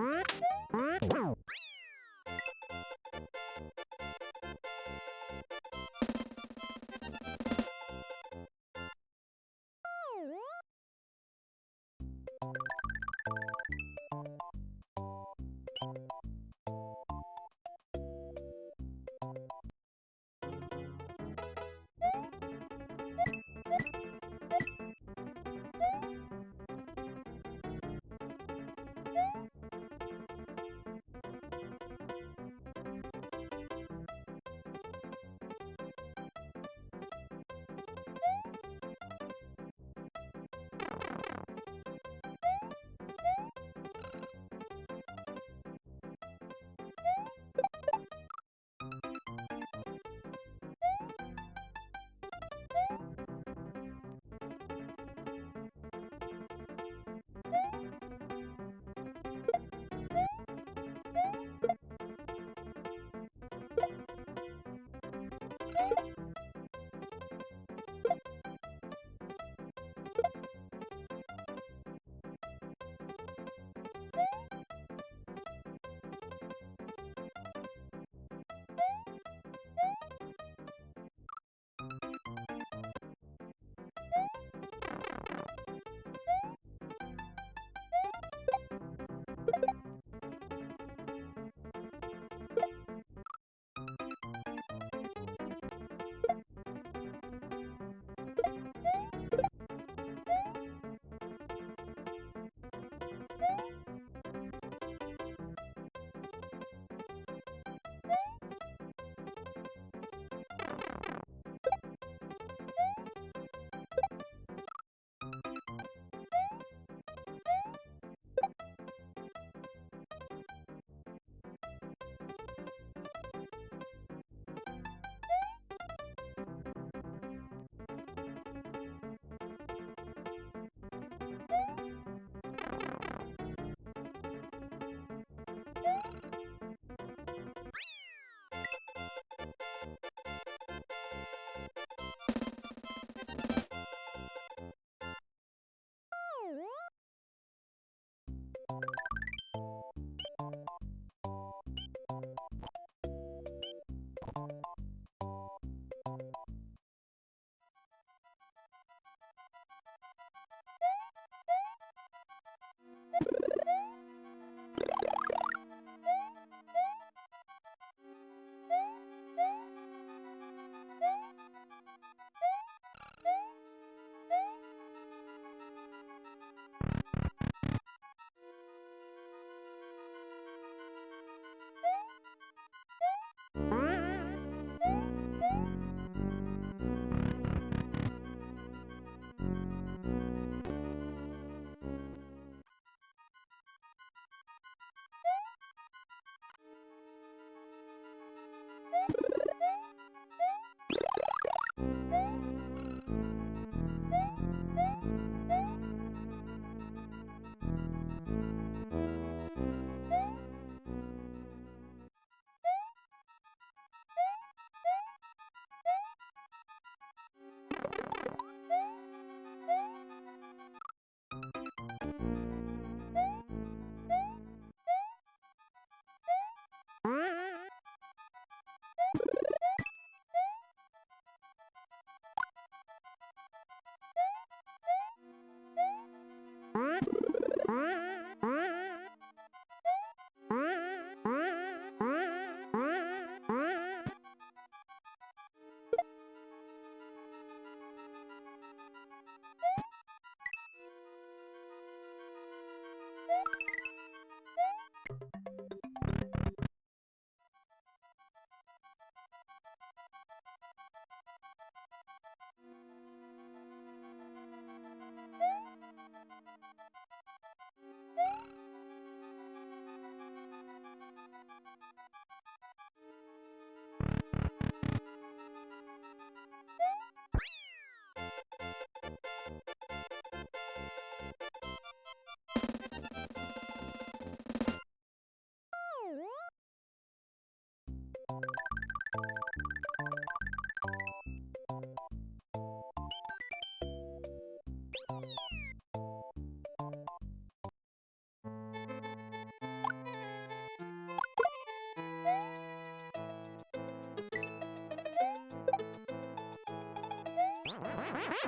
Mm-hmm.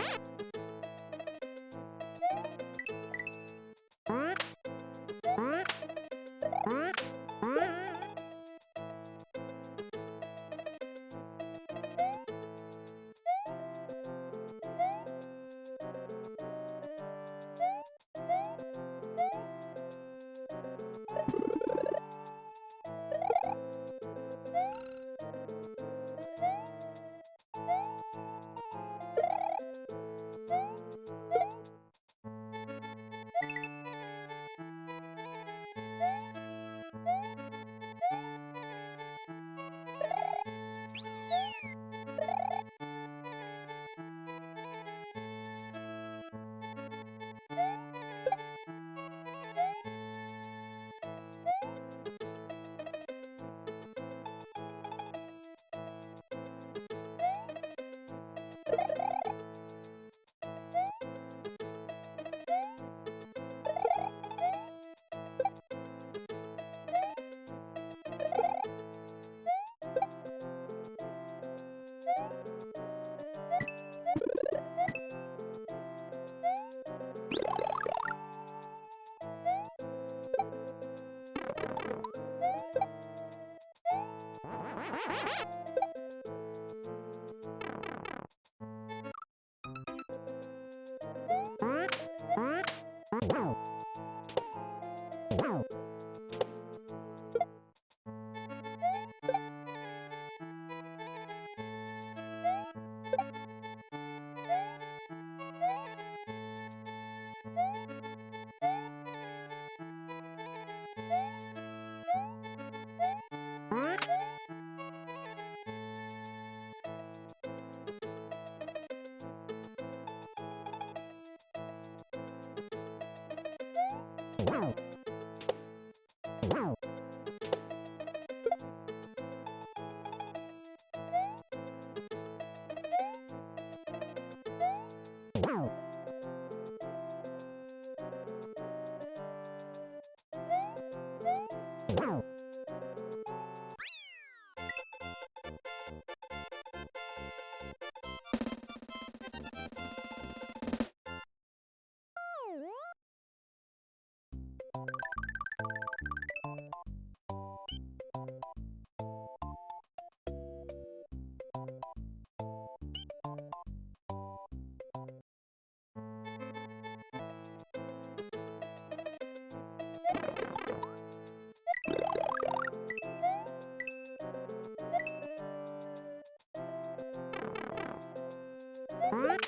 you Wow. What?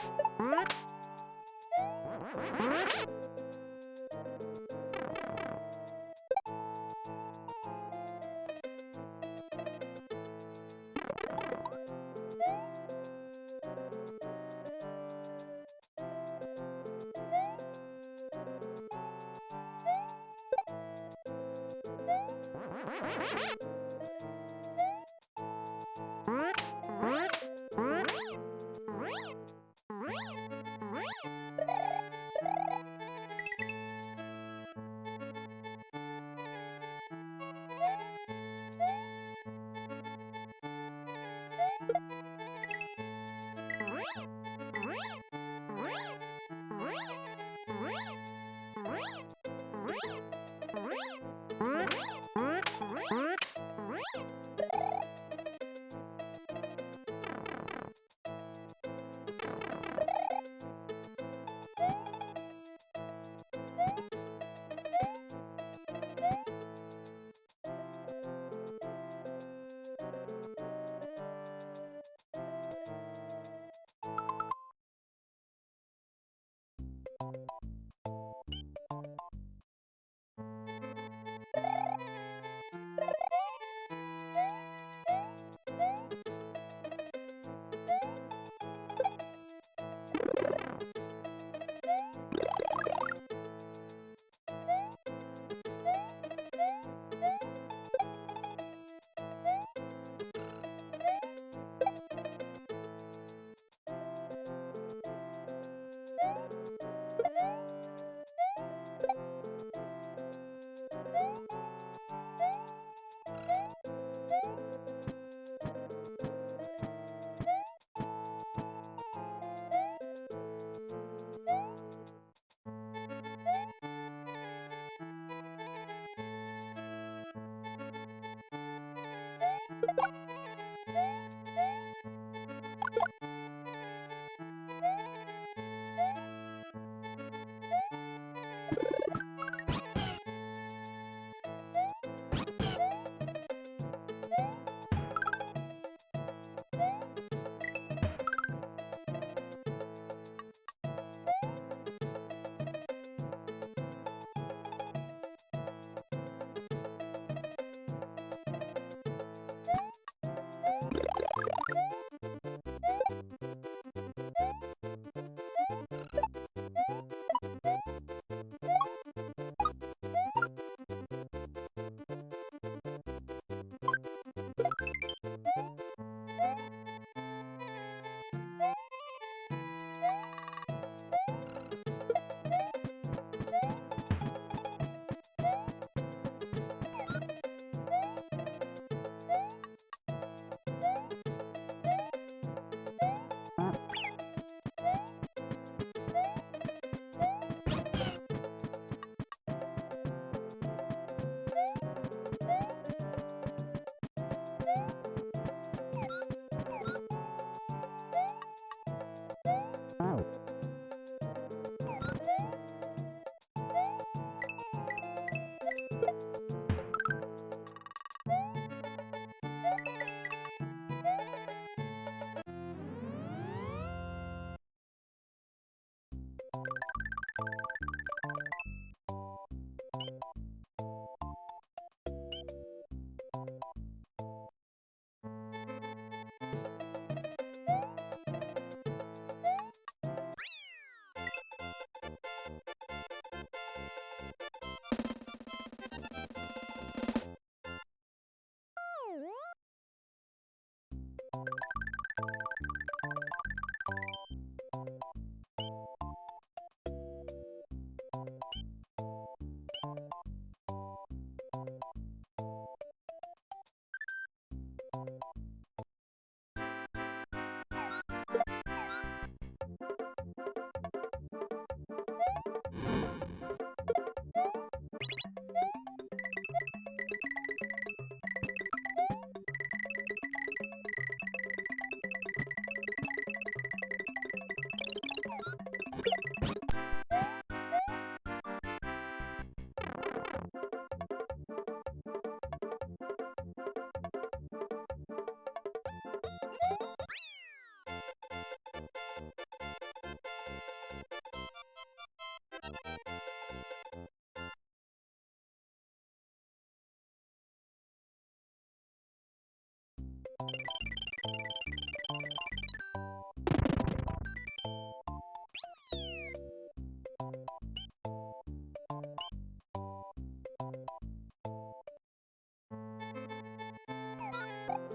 you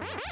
Wow.